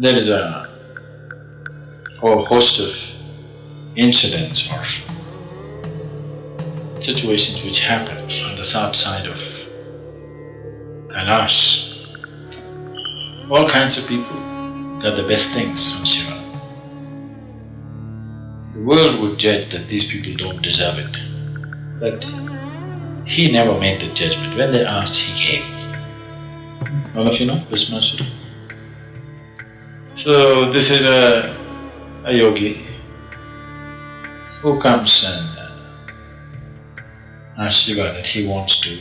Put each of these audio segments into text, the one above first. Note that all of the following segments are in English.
there is a whole host of incidents or situations which happen on the south side of Kailash. All kinds of people got the best things from Shiva. The world would judge that these people don't deserve it, but he never made the judgment. When they asked, he gave. All of you know Bhasmasura? So, this is a, a yogi who comes and uh, asks Shiva that he wants to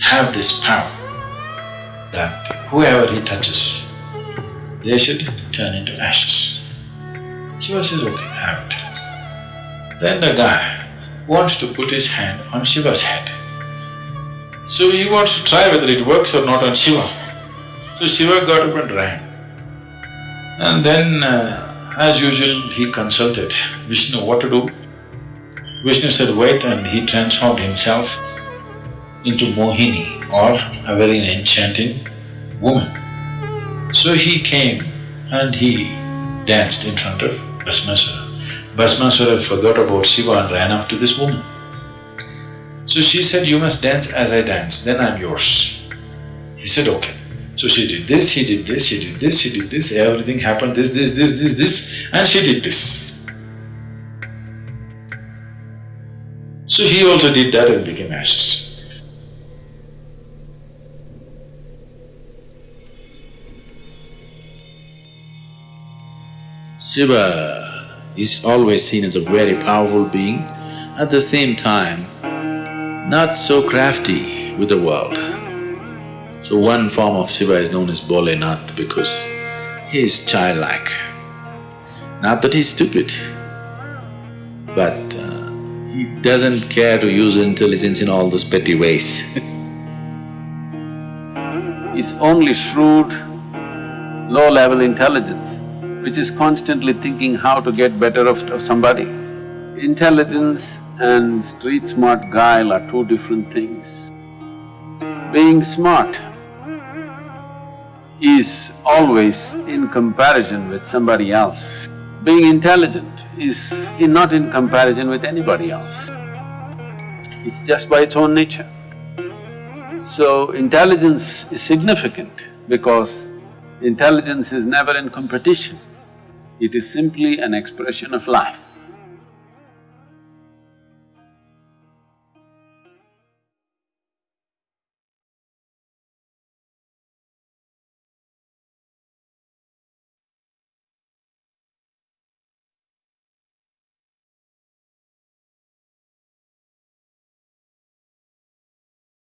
have this power that whoever he touches, they should turn into ashes. Shiva says, okay, have it. Then the guy wants to put his hand on Shiva's head. So he wants to try whether it works or not on Shiva. So Shiva got up and ran. And then, uh, as usual, he consulted Vishnu what to do. Vishnu said, wait, and he transformed himself into Mohini or a very enchanting woman. So he came and he danced in front of Bhasmasura. Bhasmasura forgot about Shiva and ran up to this woman. So she said, you must dance as I dance, then I'm yours. He said, okay. So she did this, he did this, she did this, she did this, everything happened, this, this, this, this, this, and she did this. So he also did that and became ashes. Shiva is always seen as a very powerful being, at the same time, not so crafty with the world. So one form of Shiva is known as Bholenath because he is childlike. Not that he's stupid, but uh, he doesn't care to use intelligence in all those petty ways It's only shrewd, low-level intelligence which is constantly thinking how to get better of, of somebody. Intelligence and street-smart guile are two different things. Being smart is always in comparison with somebody else. Being intelligent is not in comparison with anybody else. It's just by its own nature. So, intelligence is significant because intelligence is never in competition. It is simply an expression of life.